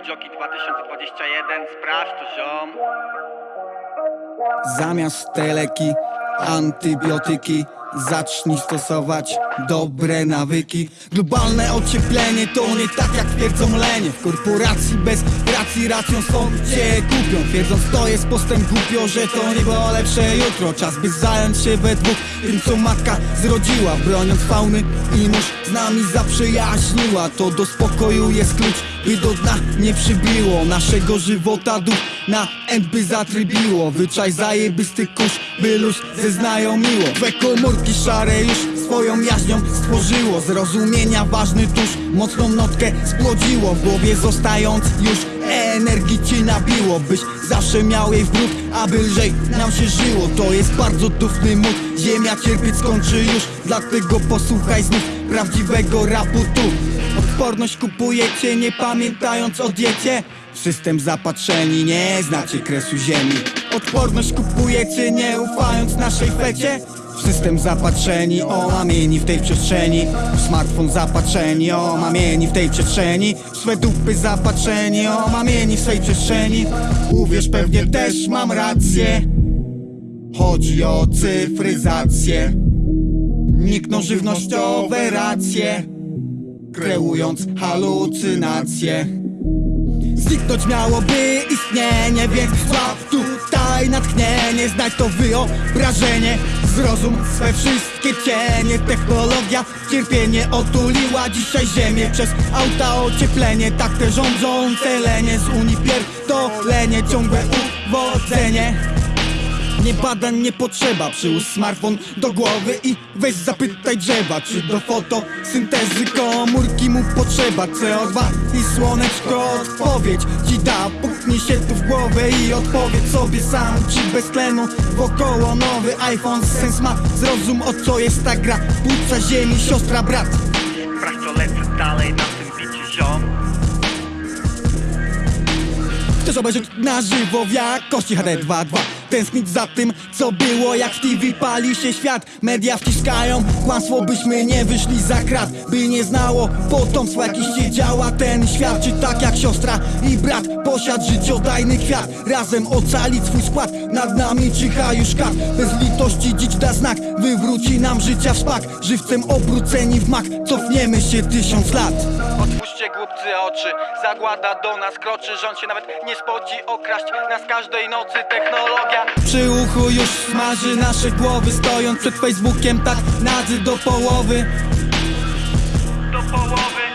Jockey 2021, sprawdź to ziom. Zamiast te leki, antybiotyki Zacznij stosować dobre nawyki. Globalne ocieplenie to nie tak jak twierdzą lenie. W korporacji bez racji racją są cię kupią. Twierdząc to jest postęp głupio, że to nie było lepsze jutro. Czas by zająć się we dwóch tym co matka zrodziła. Broniąc fauny i mórz z nami zaprzyjaźniła. To do spokoju jest klucz, by do dna nie przybiło. Naszego żywota duch na end by zatrybiło. Wyczaj zajebisty kurz, by luz zeznajomiło Twe komórki szare już swoją jaźnią stworzyło. Zrozumienia ważny tusz, mocną notkę spłodziło. W głowie zostając już energii ci nabiło Byś zawsze miał jej wróg, aby lżej nam się żyło. To jest bardzo dufny mód, ziemia cierpieć skończy już Dlatego posłuchaj znów prawdziwego rapu tu. Odporność kupujecie nie pamiętając o diecie System zapatrzeni, nie znacie kresu ziemi. Odporność kupujecie nie ufając naszej fecie? System zapatrzeni, omamieni w tej przestrzeni. W smartfon zapatrzeni, omamieni w tej przestrzeni. W swe dupy zapatrzeni, omamieni w swej przestrzeni. Uwierz pewnie też mam rację. Chodzi o cyfryzację. Nikną żywnościowe racje Kreując halucynacje Zniknąć miałoby istnienie, więc złap tutaj natchnienie Znać to wyobrażenie, zrozum swe wszystkie cienie Technologia cierpienie otuliła dzisiaj ziemię. Przez auta ocieplenie, tak te rządzące lenie Z Unii pierdolenie, ciągłe uwodzenie nie badań nie potrzeba, przyłóż smartfon do głowy i weź zapytaj drzewa Czy do fotosyntezy komórki mu potrzeba. CO2 i słoneczko odpowiedź ci da. Puknij się tu w głowę i odpowiedz sobie sam Czy bez tlenu wokoło nowy iPhone sens ma. Zrozum o co jest ta gra, płuca ziemi, siostra, brat. Sprawdź to lecę dalej na tym bicie ziom. Chcesz obejrzeć na żywo w jakości HD 2.2 Tęsknić za tym, co było. Jak w TV pali się świat Media wciskają kłamstwo, byśmy nie wyszli za krat By nie znało potomstwa, jakiś się działa ten świat. Czy tak jak siostra i brat posiad życiodajny kwiat. Razem ocalić swój skład, nad nami czyha już kat. Bez litości dziś da znak, wywróci nam życia w szpak Żywcem obróceni w mak, cofniemy się tysiąc lat Otwórzcie głupcy oczy, zagłada do nas kroczy Rząd się nawet nie spodzi okraść nas każdej nocy Technologia. Przy uchu już smaży nasze głowy Stojąc przed Facebookiem tak nadzy do połowy. Do połowy